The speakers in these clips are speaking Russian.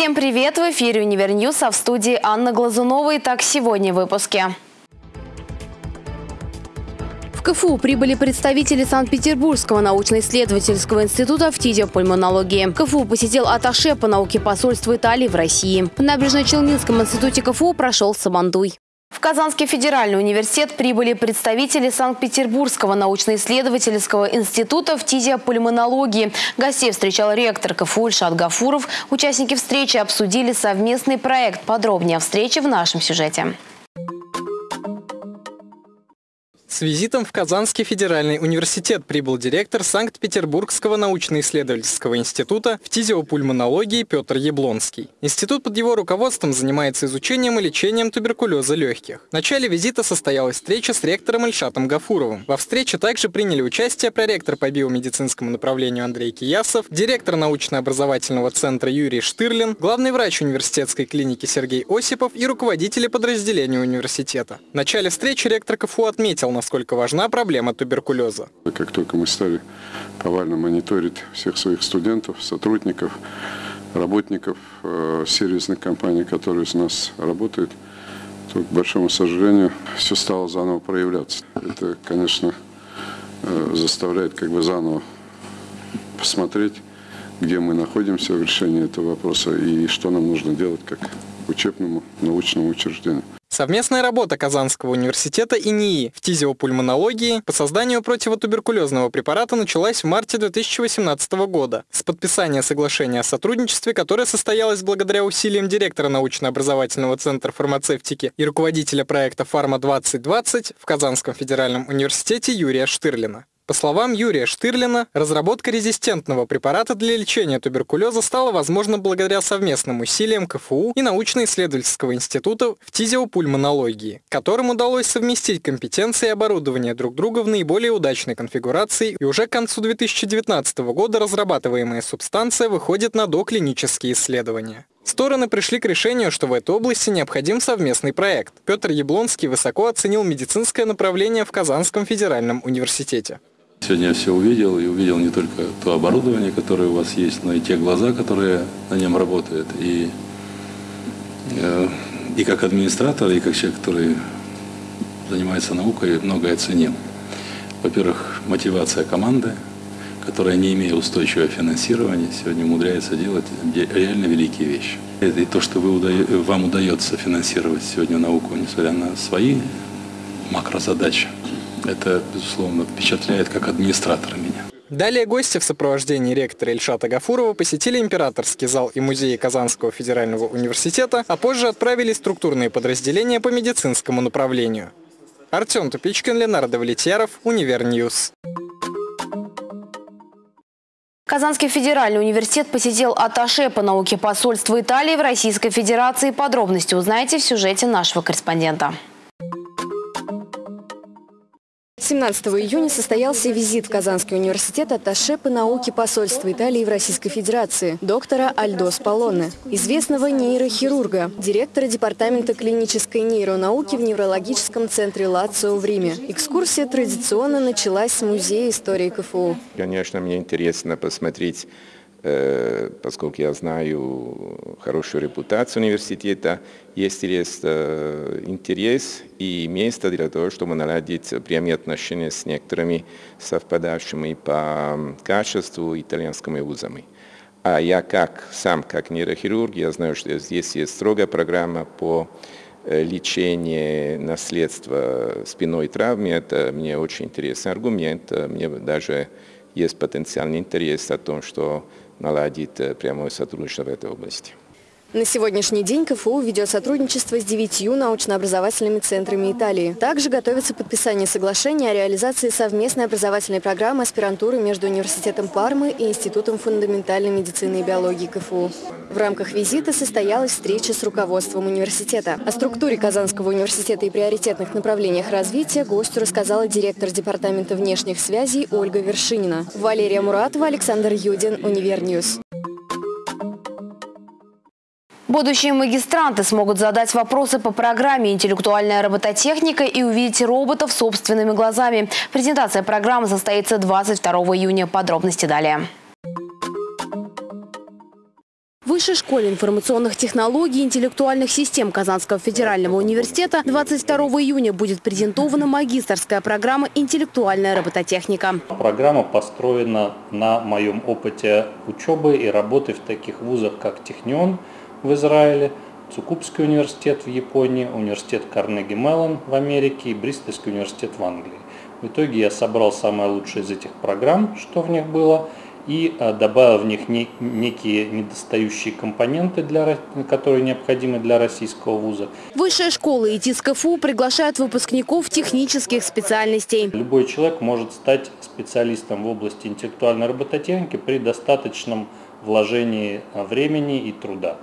Всем привет! В эфире «Univer News», а в студии Анна Глазунова. Итак, сегодня в выпуске. В КФУ прибыли представители Санкт-Петербургского научно-исследовательского института фтизиопульмонологии. КФУ посетил атташе по науке посольства Италии в России. В Набережно-Челнинском институте КФУ прошел Сабандуй. В Казанский федеральный университет прибыли представители Санкт-Петербургского научно-исследовательского института фтизиопульмонологии. Гостей встречал ректор КФУ Ильшат Гафуров. Участники встречи обсудили совместный проект. Подробнее о встрече в нашем сюжете. С визитом в Казанский федеральный университет прибыл директор Санкт-Петербургского научно-исследовательского института фтизиопульмонологии Петр Яблонский. Институт под его руководством занимается изучением и лечением туберкулеза легких. В начале визита состоялась встреча с ректором Ильшатом Гафуровым. Во встрече также приняли участие проректор по биомедицинскому направлению Андрей Киясов, директор научно-образовательного центра Юрий Штырлин, главный врач университетской клиники Сергей Осипов и руководители подразделения университета. В начале встречи ректор КФУ отметил, насколько важна проблема туберкулеза. Как только мы стали повально мониторить всех своих студентов, сотрудников, работников э, сервисных компаний, которые у нас работают, то, к большому сожалению, все стало заново проявляться. Это, конечно, э, заставляет как бы заново посмотреть, где мы находимся в решении этого вопроса и что нам нужно делать как учебному научному учреждению. Совместная работа Казанского университета и НИИ в тизиопульмонологии по созданию противотуберкулезного препарата началась в марте 2018 года с подписания соглашения о сотрудничестве, которое состоялось благодаря усилиям директора научно-образовательного центра фармацевтики и руководителя проекта «Фарма-2020» в Казанском федеральном университете Юрия Штырлина. По словам Юрия Штырлина, разработка резистентного препарата для лечения туберкулеза стала возможна благодаря совместным усилиям КФУ и научно-исследовательского института в тизиопульмонологии, которым удалось совместить компетенции и оборудование друг друга в наиболее удачной конфигурации, и уже к концу 2019 года разрабатываемая субстанция выходит на доклинические исследования. Стороны пришли к решению, что в этой области необходим совместный проект. Петр Яблонский высоко оценил медицинское направление в Казанском федеральном университете. Сегодня я все увидел, и увидел не только то оборудование, которое у вас есть, но и те глаза, которые на нем работают. И, э, и как администратор, и как человек, который занимается наукой, многое ценил. Во-первых, мотивация команды, которая, не имея устойчивого финансирования, сегодня умудряется делать реально великие вещи. И то, что вы, вам удается финансировать сегодня науку, несмотря на свои макрозадачи, это, безусловно, впечатляет как администратора меня. Далее гости в сопровождении ректора Ильшата Гафурова посетили императорский зал и музей Казанского федерального университета, а позже отправили структурные подразделения по медицинскому направлению. Артем Тупичкин, Ленар Давлетьяров, Univer News. Казанский федеральный университет посетил атташе по науке посольства Италии в Российской Федерации. Подробности узнаете в сюжете нашего корреспондента. 17 июня состоялся визит в Казанский университет атташе по науке посольства Италии в Российской Федерации доктора Альдо Спаллоне, известного нейрохирурга, директора департамента клинической нейронауки в неврологическом центре Лацио в Риме. Экскурсия традиционно началась с Музея истории КФУ. Конечно, мне интересно посмотреть Э, поскольку я знаю хорошую репутацию университета, есть э, интерес и место для того, чтобы наладить прямые отношения с некоторыми совпадающими по качеству итальянскими вузами. А я как сам, как нейрохирург, я знаю, что здесь есть строгая программа по э, лечению наследства спиной травмы. Это мне очень интересный аргумент. Мне даже есть потенциальный интерес о том, что наладить э, прямое сотрудничество в этой области. На сегодняшний день КФУ ведет сотрудничество с девятью научно-образовательными центрами Италии. Также готовится подписание соглашения о реализации совместной образовательной программы аспирантуры между Университетом Пармы и Институтом фундаментальной медицины и биологии КФУ. В рамках визита состоялась встреча с руководством университета. О структуре Казанского университета и приоритетных направлениях развития гостю рассказала директор Департамента внешних связей Ольга Вершинина. Валерия Муратова, Александр Юдин, Univer News. Будущие магистранты смогут задать вопросы по программе «Интеллектуальная робототехника» и увидеть роботов собственными глазами. Презентация программы состоится 22 июня. Подробности далее. Высшей школе информационных технологий и интеллектуальных систем Казанского федерального университета 22 июня будет презентована магистрская программа «Интеллектуальная робототехника». Программа построена на моем опыте учебы и работы в таких вузах, как Технион в Израиле, Цукубский университет в Японии, университет Карнеги Меллон в Америке и Бристольский университет в Англии. В итоге я собрал самое лучшее из этих программ, что в них было, и э, добавил в них некие недостающие компоненты, для, которые необходимы для российского вуза. Высшая школа и ТИС КФУ приглашают выпускников технических специальностей. Любой человек может стать специалистом в области интеллектуальной робототехники при достаточном вложении э, времени и труда.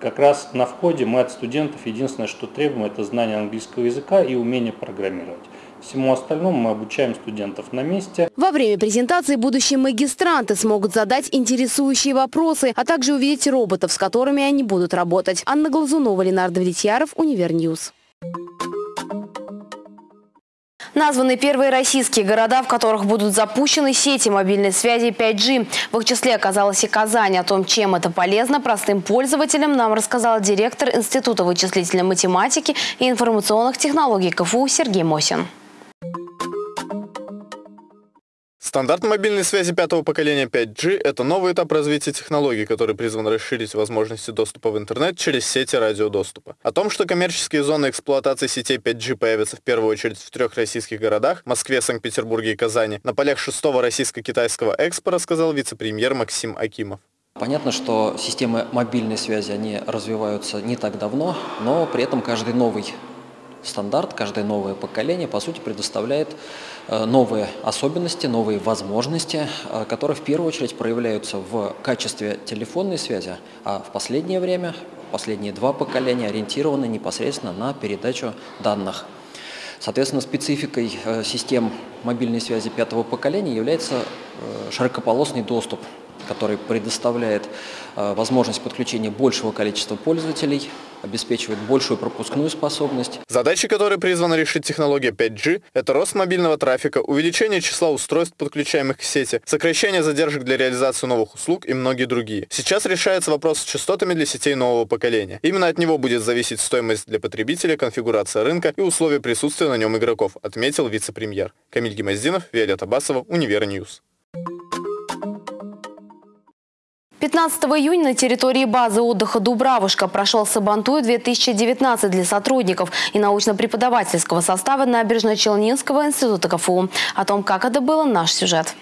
Как раз на входе мы от студентов единственное, что требуем, это знание английского языка и умение программировать. Всему остальному мы обучаем студентов на месте. Во время презентации будущие магистранты смогут задать интересующие вопросы, а также увидеть роботов, с которыми они будут работать. Анна Глазунова, Ленар Давлетьяров, Univer News. Названы первые российские города, в которых будут запущены сети мобильной связи 5G. В их числе оказалась и Казань. О том, чем это полезно простым пользователям, нам рассказал директор Института вычислительной математики и информационных технологий КФУ Сергей Мосин. Стандарт мобильной связи пятого поколения 5G – это новый этап развития технологий, который призван расширить возможности доступа в интернет через сети радиодоступа. О том, что коммерческие зоны эксплуатации сетей 5G появятся в первую очередь в трех российских городах – Москве, Санкт-Петербурге и Казани, на полях шестого российско-китайского экспо рассказал вице-премьер Максим Акимов. Понятно, что системы мобильной связи, они развиваются не так давно, но при этом каждый новый стандарт, каждое новое поколение, по сути, предоставляет э, новые особенности, новые возможности, э, которые в первую очередь проявляются в качестве телефонной связи, а в последнее время, последние два поколения ориентированы непосредственно на передачу данных. Соответственно, спецификой э, систем мобильной связи пятого поколения является широкополосный доступ который предоставляет э, возможность подключения большего количества пользователей, обеспечивает большую пропускную способность. Задачи, которые призвана решить технология 5G, это рост мобильного трафика, увеличение числа устройств, подключаемых к сети, сокращение задержек для реализации новых услуг и многие другие. Сейчас решается вопрос с частотами для сетей нового поколения. Именно от него будет зависеть стоимость для потребителя, конфигурация рынка и условия присутствия на нем игроков, отметил вице-премьер. Камиль Гимаздинов, Виолетта Басова, Univer News. 15 июня на территории базы отдыха «Дубравушка» прошел Сабантуй-2019 для сотрудников и научно-преподавательского состава Набережно-Челнинского института КФУ. О том, как это было, наш сюжет.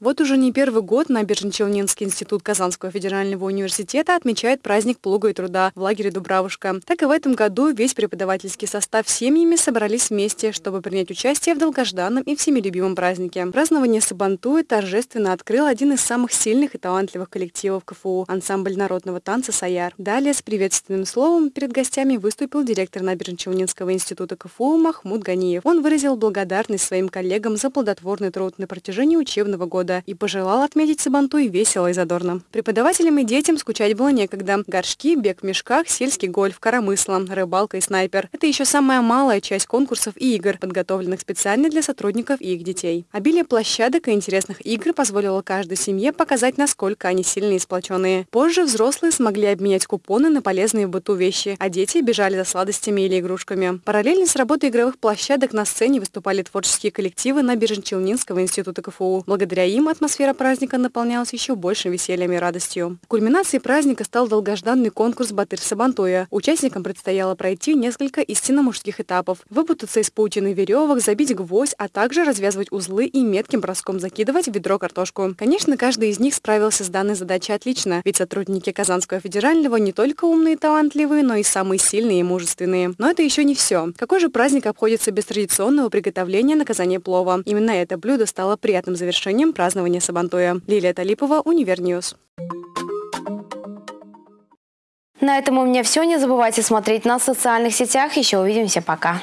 Вот уже не первый год Набережно-Челнинский институт Казанского федерального университета отмечает праздник плуга и труда в лагере Дубравушка. Так и в этом году весь преподавательский состав семьями собрались вместе, чтобы принять участие в долгожданном и всеми любимом празднике. Празднование Сабантуя торжественно открыл один из самых сильных и талантливых коллективов КФУ – ансамбль народного танца «Саяр». Далее с приветственным словом перед гостями выступил директор Набережно-Челнинского института КФУ Махмуд Ганиев. Он выразил благодарность своим коллегам за плодотворный труд на протяжении учебного года года и пожелал отметить Сабантуй весело и задорно. Преподавателям и детям скучать было некогда. Горшки, бег в мешках, сельский гольф, коромысло, рыбалка и снайпер. Это еще самая малая часть конкурсов и игр, подготовленных специально для сотрудников и их детей. Обилие площадок и интересных игр позволило каждой семье показать, насколько они сильные и сплоченные. Позже взрослые смогли обменять купоны на полезные в быту вещи, а дети бежали за сладостями или игрушками. Параллельно с работой игровых площадок на сцене выступали творческие коллективы Набережно-Челнинского института КФУ. Благодаря им атмосфера праздника наполнялась еще большим весельем и радостью. Кульминацией праздника стал долгожданный конкурс «Батыр Сабантуя». Участникам предстояло пройти несколько истинно мужских этапов. Выпутаться из паутины веревок, забить гвоздь, а также развязывать узлы и метким броском закидывать в ведро картошку. Конечно, каждый из них справился с данной задачей отлично, ведь сотрудники Казанского федерального не только умные и талантливые, но и самые сильные и мужественные. Но это еще не все. Какой же праздник обходится без традиционного приготовления на казане плова? Именно это блюдо стало приятным завершением празднования Сабантуя. Лилия Талипова, Univer News. На этом у меня все. Не забывайте смотреть нас в социальных сетях. Еще увидимся. Пока.